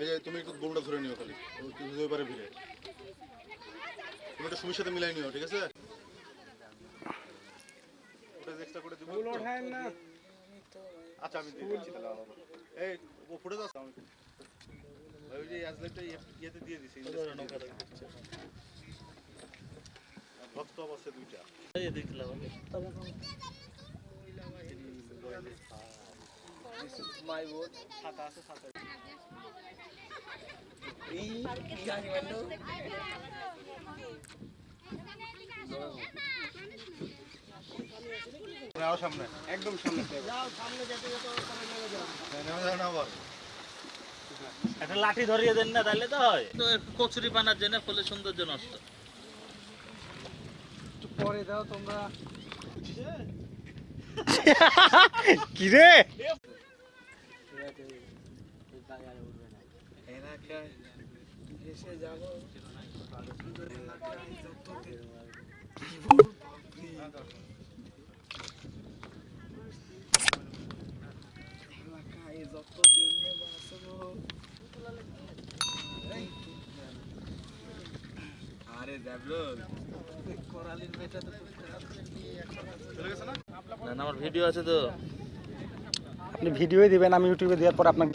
এই যে তুমি একটু বোমটা ধরে নিও খালি তুমি দুই পারে ভিড়ে তুমি একটা সুমির সাথে মিলাই নিও ঠিক আছে আচ্ছা আমি দিচ্ছি তাহলে এই ও ফুটে যাচ্ছে আমি ওই যে অ্যাজলেটটা ইয়েতে দিয়ে দিছি ভক্ত অবস্থা দুইটা মাই বোন ছাতা আছে ছাতা এই মানো সামনে। একদম একটা লাঠি ধরিয়ে দেন না তাহলে তো হয়। তো কচুরি বানার জন্য ফলে সৌন্দর্য নষ্ট। একটু পরে দাও তোমরা। কি রে? এলাকায় এসে যাব আরে দেবলুল করালির না, আমার ভিডিও আছে তো। আপনি ভিডিওই দিবেন, আমি ইউটিউবে দেওয়ার পর আপনাকে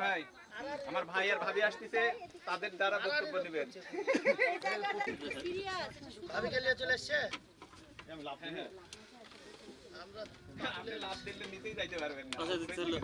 ভাই আমার ভাই আর ভাবি আসতেছে তাদের দ্বারা বক্তব্য নেবেন আমি লাভ দিই। আপনি লাভ দিলে নিতেই যাইতে পারবেন না আচ্ছা, চলো।